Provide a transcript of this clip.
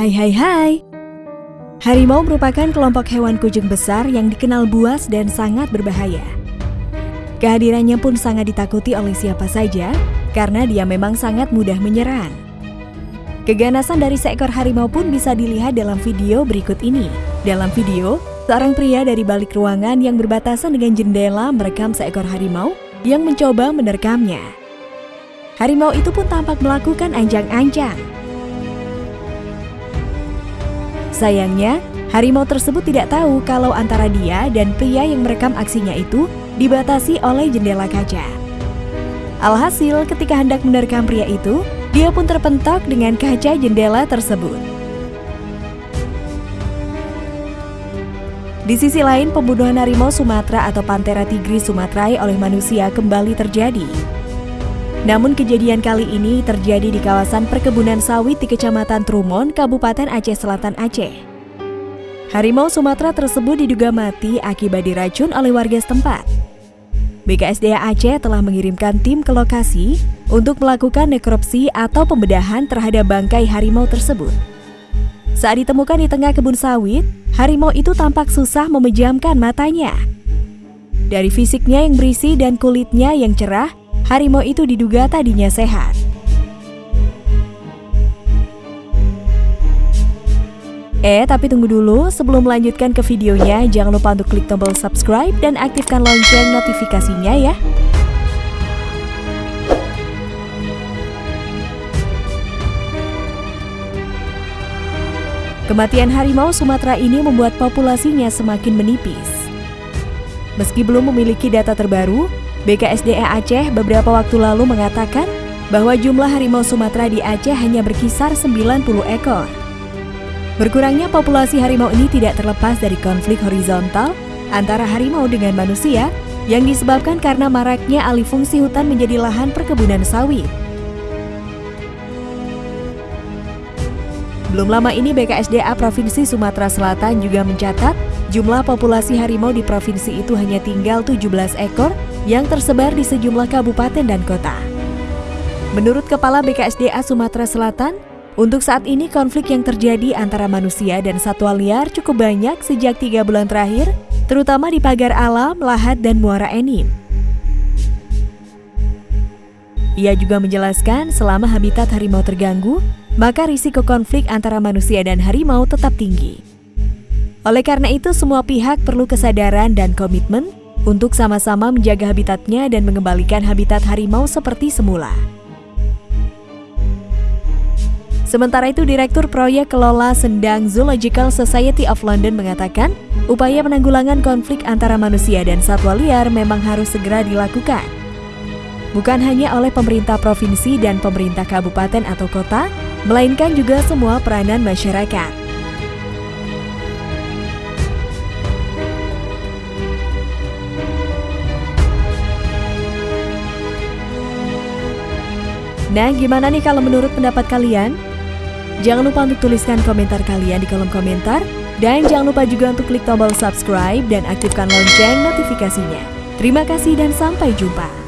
Hai hai hai Harimau merupakan kelompok hewan kucing besar yang dikenal buas dan sangat berbahaya. Kehadirannya pun sangat ditakuti oleh siapa saja karena dia memang sangat mudah menyerang. Keganasan dari seekor harimau pun bisa dilihat dalam video berikut ini. Dalam video, seorang pria dari balik ruangan yang berbatasan dengan jendela merekam seekor harimau yang mencoba menerkamnya. Harimau itu pun tampak melakukan anjang-anjang. Sayangnya, harimau tersebut tidak tahu kalau antara dia dan pria yang merekam aksinya itu dibatasi oleh jendela kaca. Alhasil, ketika hendak menerkam pria itu, dia pun terpentok dengan kaca jendela tersebut. Di sisi lain, pembunuhan harimau Sumatera atau Panthera tigris sumaterae oleh manusia kembali terjadi. Namun kejadian kali ini terjadi di kawasan perkebunan sawit di Kecamatan Trumon, Kabupaten Aceh Selatan Aceh. Harimau Sumatera tersebut diduga mati akibat diracun oleh warga setempat. BKSDA Aceh telah mengirimkan tim ke lokasi untuk melakukan nekropsi atau pembedahan terhadap bangkai harimau tersebut. Saat ditemukan di tengah kebun sawit, harimau itu tampak susah memejamkan matanya. Dari fisiknya yang berisi dan kulitnya yang cerah, harimau itu diduga tadinya sehat. Eh, tapi tunggu dulu, sebelum melanjutkan ke videonya, jangan lupa untuk klik tombol subscribe dan aktifkan lonceng notifikasinya ya. Kematian harimau Sumatera ini membuat populasinya semakin menipis. Meski belum memiliki data terbaru, BKSDA Aceh beberapa waktu lalu mengatakan bahwa jumlah harimau Sumatera di Aceh hanya berkisar 90 ekor. Berkurangnya populasi harimau ini tidak terlepas dari konflik horizontal antara harimau dengan manusia yang disebabkan karena maraknya alih fungsi hutan menjadi lahan perkebunan sawit. Belum lama ini BKSDA Provinsi Sumatera Selatan juga mencatat jumlah populasi harimau di provinsi itu hanya tinggal 17 ekor yang tersebar di sejumlah kabupaten dan kota. Menurut Kepala BKSDA Sumatera Selatan, untuk saat ini konflik yang terjadi antara manusia dan satwa liar cukup banyak sejak tiga bulan terakhir, terutama di pagar alam, lahat, dan muara enim. Ia juga menjelaskan selama habitat harimau terganggu, maka risiko konflik antara manusia dan harimau tetap tinggi. Oleh karena itu, semua pihak perlu kesadaran dan komitmen untuk sama-sama menjaga habitatnya dan mengembalikan habitat harimau seperti semula. Sementara itu, Direktur Proyek Kelola Sendang Zoological Society of London mengatakan, upaya penanggulangan konflik antara manusia dan satwa liar memang harus segera dilakukan. Bukan hanya oleh pemerintah provinsi dan pemerintah kabupaten atau kota, melainkan juga semua peranan masyarakat. Nah, gimana nih kalau menurut pendapat kalian? Jangan lupa untuk tuliskan komentar kalian di kolom komentar. Dan jangan lupa juga untuk klik tombol subscribe dan aktifkan lonceng notifikasinya. Terima kasih dan sampai jumpa.